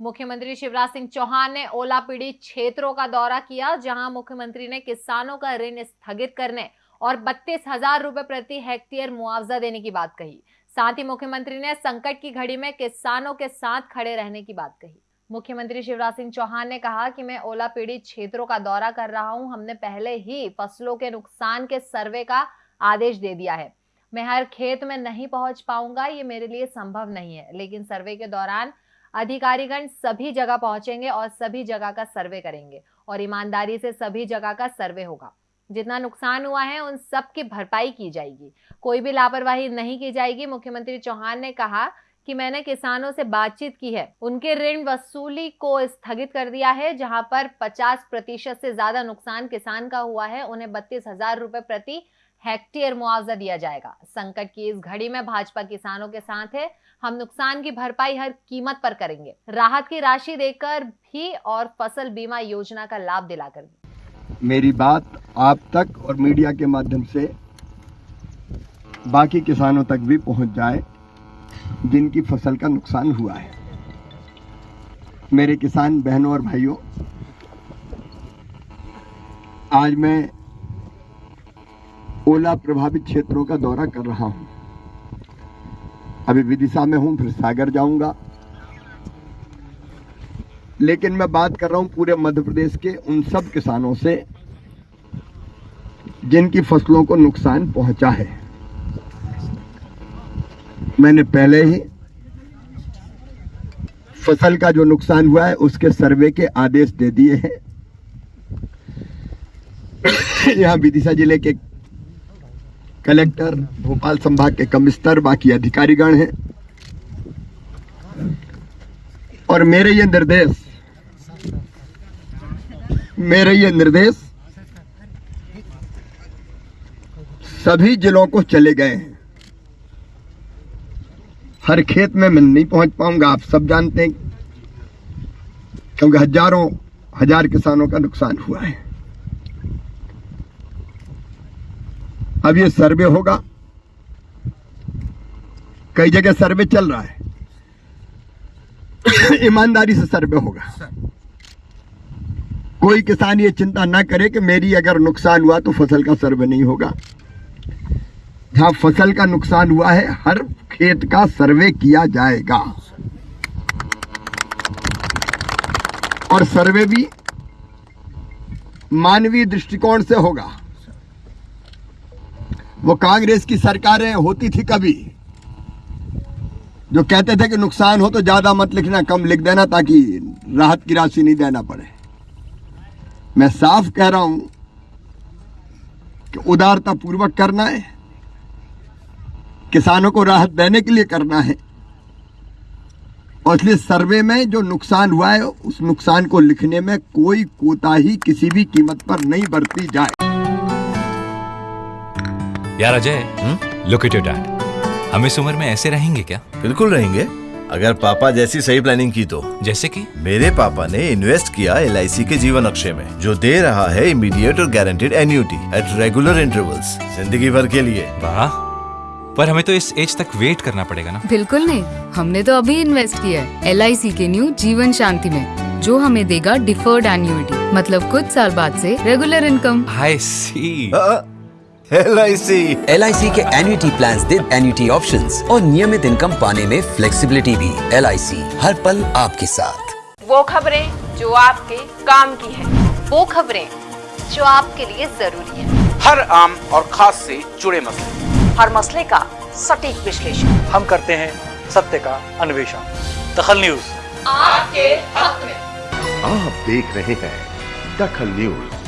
मुख्यमंत्री शिवराज सिंह चौहान ने ओला पीड़ित क्षेत्रों का दौरा किया, जहाँ मुख्यमंत्री ने किसानों का ऋण स्थगित करने और बत्तीस हज़ार रुपए प्रति हेक्टेयर मुआवजा देने की बात कही। साथ ही मुख्यमंत्री ने संकट की घड़ी में किसानों के साथ खड़े रहने की बात कही। मुख्यमंत्री शिवराज सिंह चौहान ने कहा कि मैं ओला पीड़ित क्षेत्रों का दौरा कर रहा हूँ, हमने पहले ही फ़सलों के नुकसान के सर्वे का आदेश दे दिया है। मैं हर खेत में नहीं पहुँच पाऊँगा, ये मेरे लिए संभव नहीं है, लेकिन सर्वे के दौरान अधिकारीगण सभी जगह पहुँचेंगे और सभी जगह का सर्वे करेंगे और ईमानदारी से सभी जगह का सर्वे होगा। जितना नुकसान हुआ है, उन सब की भरपाई की जाएगी। कोई भी लापरवाही नहीं की जाएगी। मुख्यमंत्री चौहान ने कहा कि मैंने किसानों से बातचीत की है। उनके ऋण वसूली को स्थगित कर दिया है, जहाँ पर 50 प्रतिशत से ज़्यादा नुकसान किसान का हुआ है। उन्हें बत्तीस हज़ार रुपए प्रति हेक्टेयर मुआवजा दिया जाएगा। संकट की इस घड़ी में भाजपा किसानों के साथ है। हम नुकसान की भरपाई हर कीमत पर करेंगे। राहत की राशि देकर भी और फ़सल बीमा योजना का लाभ दिलाकर भी मेरी बात आप तक और मीडिया के माध्यम से बाकी किसानों तक भी पहुँच जाए, जिनकी फ़सल का नुकसान हुआ है। मेरे किसान बहनों और भाइयों, आज मैं ओला प्रभावित क्षेत्रों का दौरा कर रहा हूँ। अभी विदिशा में हूँ, फिर सागर जाऊँगा। लेकिन मैं बात कर रहा हूँ पूरे मध्य प्रदेश के उन सब किसानों से, जिनकी फ़सलों को नुकसान पहुँचा है। मैंने पहले ही फ़सल का जो नुकसान हुआ है, उसके सर्वे के आदेश दे दिए हैं। यहाँ विदिशा ज़िले के कलेक्टर, भोपाल संभाग के कमिश्नर, बाकी अधिकारीगण हैं। और मेरे ये निर्देश, मेरे ये निर्देश, सभी जिलों को चले गए हैं। हर खेत में मैं नहीं पहुँच पाऊँगा, आप सब जानते हैं, क्योंकि हज़ारों, हज़ार किसानों का नुकसान हुआ है। अब ये सर्वे होगा। कई जगह सर्वे चल रहा है। ईमानदारी से सर्वे होगा। कोई किसान ये चिंता ना करे कि मेरी अगर नुकसान हुआ तो फ़सल का सर्वे नहीं होगा। जहाँ फ़सल का नुकसान हुआ है हर खेत का सर्वे किया जाएगा। और सर्वे भी मानवीय दृष्टिकोण से होगा। वो कांग्रेस की सरकारें होती थी कभी, जो कहते थे कि नुकसान हो तो ज़्यादा मत लिखना, कम लिख देना ताकि राहत की राशि नहीं देना पड़े। मैं साफ़ कह रहा हूँ कि उदारता पूर्वक करना है, किसानों को राहत देने के लिए करना है। और इसलिए सर्वे में जो नुकसान हुआ है, उस नुकसान को लिखने में कोई कोताही किसी भी कीमत पर नहीं बरती जाए। यार Ajay look at your dad हम इस उम्र में ऐसे रहेंगे क्या? बिल्कुल रहेंगे। अगर पापा जैसी सही प्लानिंग की तो। जैसे कि? मेरे पापा ने इन्वेस्ट किया एलआईसी के जीवन अक्षय में जो दे रहा है इमीडिएट और guaranteed annuity at regular intervals ज़िंदगी भर के लिए। वाह। पर हमें तो इस एज तक वेट करना पड़ेगा ना? बिल्कुल नहीं। हमने तो अभी इन्वेस्ट किया है LIC के न्यू जीवन शांति में जो हमें देगा डिफर्ड एन्यूटी मतलब कुछ साल बाद से regular income I C L I C L के एन्युटी प्लान दे एन्युटी ऑप्शंस और नियमित इनकम पाने में फ्लेक्सीबिलिटी भी LIC हर पल आपके साथ। वो खबरें जो आपके काम की है वो खबरें जो आपके लिए ज़रूरी है। हर आम और खास से जुड़े मसले। हर मसले का सटीक विश्लेषण। हम करते हैं सत्य का अन्वेषण। दखल न्यूज़। आपके हक में। आप देख रहे हैं दखल न्यूज़।